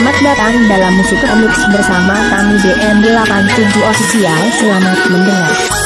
Selamat datang dalam musik remix bersama kami BM87 Official. Selamat mendengar.